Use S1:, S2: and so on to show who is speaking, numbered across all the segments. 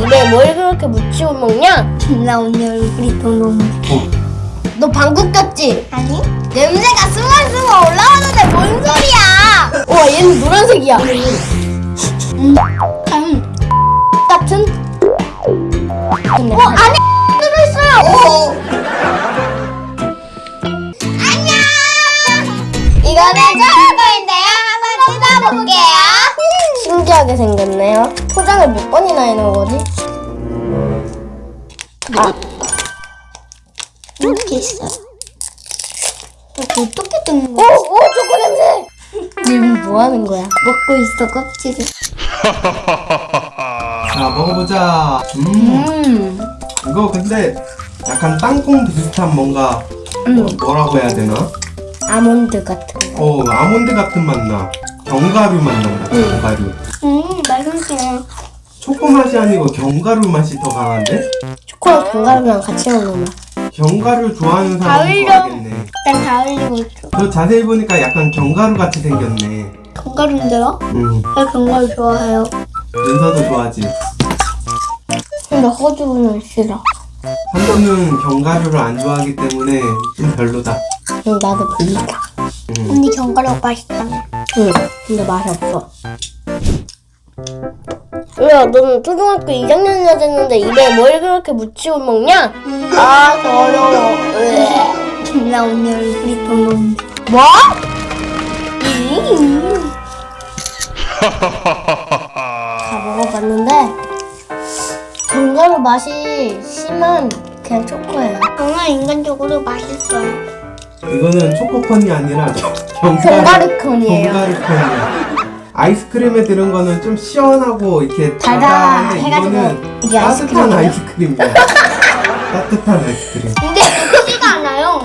S1: 입에 뭘 그렇게 묻히고 먹냐?
S2: 나 오늘 얼굴이 더 너무
S1: 너 방구 꼈지?
S2: 아니?
S1: 냄새가 스멀스멀 올라오는데 뭔 소리야? 와 얘는 노란색이야.
S2: 음. 음.
S1: 같은?
S2: 어 안에 들어있어요
S1: 안녕. 이거는 초록거인데요. 한번 뜯어볼게요. 신기하게 생겼네요. 포장을 몇 번이나 해놓은 거지? 아,
S2: 이렇게 있어요 이거 어떻게 뜯는
S1: 오,
S2: 거야?
S1: 오, 초코 냄새. 지금 뭐 하는 거야?
S2: 먹고 있어 껍질을
S3: 자 먹어보자. 음,
S1: 음,
S3: 이거 근데 약간 땅콩 비슷한 뭔가
S1: 음.
S3: 어, 뭐라고 해야 되나?
S1: 아몬드 같은 거.
S3: 어 아몬드 같은 맛 나. 견과류 맛 난다. 견과류.
S2: 음 맛있어요
S3: 초코 맛이 아니고 견과류 맛이 더 강한데?
S1: 초코랑 견과류랑 같이 먹는 맛.
S3: 견과류 좋아하는 사람
S2: 가을용.
S3: 좋아하겠네.
S2: 일단 있어
S3: 너 자세히 보니까 약간 견과류 같이 생겼네.
S2: 견과류인데요?
S3: 음,
S2: 저 견과류 좋아해요
S3: 윤서도 좋아하지.
S1: 근데 호주는 싫어.
S3: 한번은 견과류를 안 좋아하기 때문에 좀 별로다.
S1: 응, 나도 별로다.
S3: 음.
S2: 언니 견과류 맛있다며
S1: 응, 근데 맛이 없어. 야, 너는 초등학교 2학년이나 됐는데 입에 뭘 그렇게 묻히고 먹냐? 아, 더러워. 으에.
S2: 나 오늘 얼굴이 더 너무
S1: 뭐? 음. 다 먹어봤는데 견과류 맛이 심한 그냥 초코예요.
S2: 저는 인간적으로 맛있어요
S3: 이거는 초코콘이 아니라 견과류.
S1: 견과류콘이에요.
S3: 견과류콘이야. 아이스크림에 들은 거는 좀 시원하고 이렇게 달달한데 이거는 따뜻한
S1: 아이스크림이에요?
S3: 아이스크림이야. 따뜻한 아이스크림.
S2: 근데 맵지가 않아요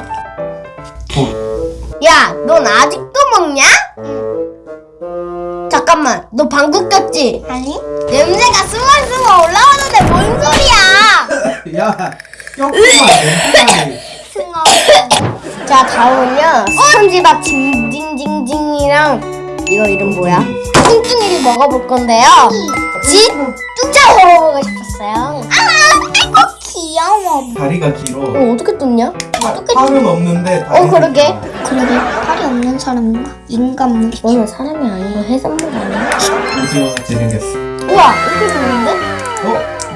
S3: 어,
S1: 야, 넌 아직도 먹냐? 잠깐만, 너 방구 꼈지?
S2: 아니?
S1: 냄새가 스멀스멀 올라오는데 뭔 소리야?
S3: 야.
S2: 승어
S1: 자, 다음은요. 스펀지밥 징징징징이랑 이거 이름 뭐야? 뚱뚱이를 먹어볼 건데요. 진짜 먹어보고 싶었어요.
S2: 아이고 귀여워
S3: 다리가 길어.
S1: 이거 어떻게 뜯냐?
S3: 팔은 없는데
S1: 어, 그러게.
S2: 그러게 팔이 없는 사람인가? 인간물
S1: 너는 사람이 아니고 해산물 아니야?
S3: 오징어 같이 생겼어.
S1: 우와, 이렇게 생겼는데?
S3: 어?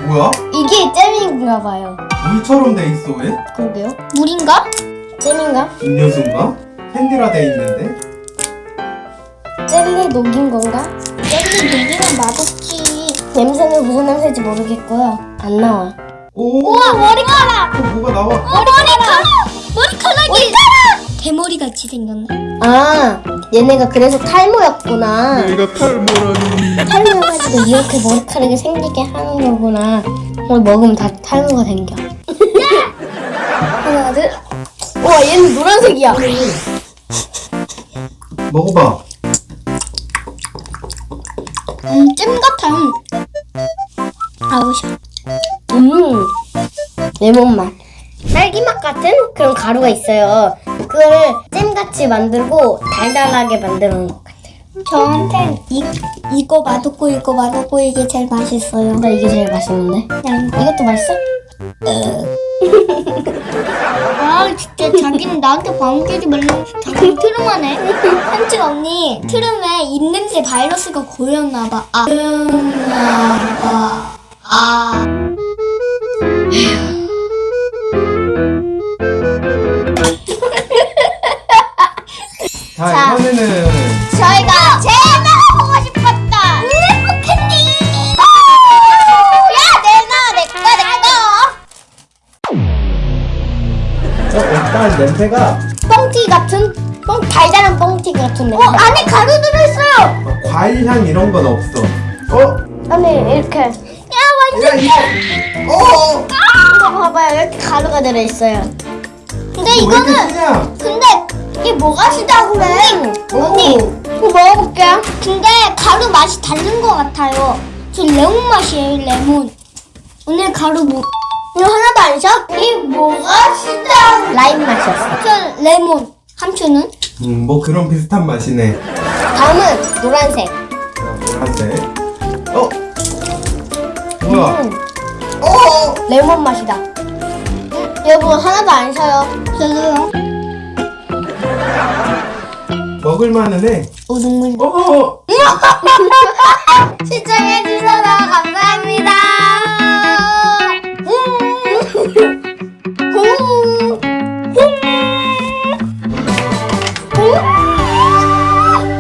S3: 뭐야?
S1: 이게 잼인가 봐요.
S3: 물처럼 돼 있어 왜?
S1: 그러게요.
S2: 물인가?
S1: 잼인가?
S3: 음료수인가? 캔디라 돼 있는데?
S1: 젤리 녹인 건가?
S2: 젤리 녹이면 맛없지
S1: 냄새는 무슨 냄새인지 모르겠고요. 안 나와.
S3: 오.
S2: 우와 머리카락
S3: 어, 뭐가 나와?
S2: 머리카락 머리카락이 머리카락 대머리 같이 생겼네
S1: 아, 얘네가 그래서 탈모였구나.
S3: 내가 탈모라니.
S1: 탈모해가지고 이렇게 머리카락이 생기게 하는 거구나. 뭘 먹으면 다 탈모가 생겨. 하나, 둘. 와, 얘는 노란색이야.
S3: 먹어봐.
S2: 음 잼 같아 음. 아우 씨
S1: 음, 레몬 맛. 딸기 맛 같은 그런 가루가 있어요. 그걸 잼같이 만들고 달달하게 만들어 놓은 것 같아요.
S2: 저한텐 이, 이거 맛없고 이거 맛없고 이게 제일 맛있어요
S1: 나 이게 제일 맛있는데.
S2: 난
S1: 이것도 맛있어?
S2: 아 진짜 자기는 나한테 방귀지 말라고 자기 트름하네. 한치 언니 트름에 입냄새 바이러스가 고였나봐. 아 고였나봐. 아
S3: 냄새가
S1: 뻥튀 같은, 뻥 달달한 뻥튀 같은 냄새.
S2: 어, 안에 가루 들어있어요
S3: 어, 과일 향 이런 건 없어. 어?
S1: 안에 이렇게.
S3: 야야 이거. 어.
S1: 이거 봐봐요, 이렇게 가루가 들어 있어요.
S2: 근데
S3: 왜 이렇게
S2: 이거는? 근데 이게 뭐가 시다고 그래
S1: 언니, 이거 먹어볼게요.
S2: 근데 가루 맛이 다른 것 같아요 저 레몬 맛이에요 레몬 오늘 가루 뭐
S1: 이거 하나도 안 셔?
S2: 이 뭐가 싫다
S1: 라임 맛이었어.
S2: 저 레몬. 함추는?
S3: 음, 뭐 그런 비슷한 맛이네.
S1: 다음은 노란색.
S3: 노란색. 어? 뭐야?
S1: 음. 오 레몬 맛이다. 음, 여보 하나도 안 사요.
S2: 저도요.
S3: 먹을만은 해.
S2: 오, 눈물.
S3: 어어어.
S1: 어, 어. 시청해주셔서 감사합니다.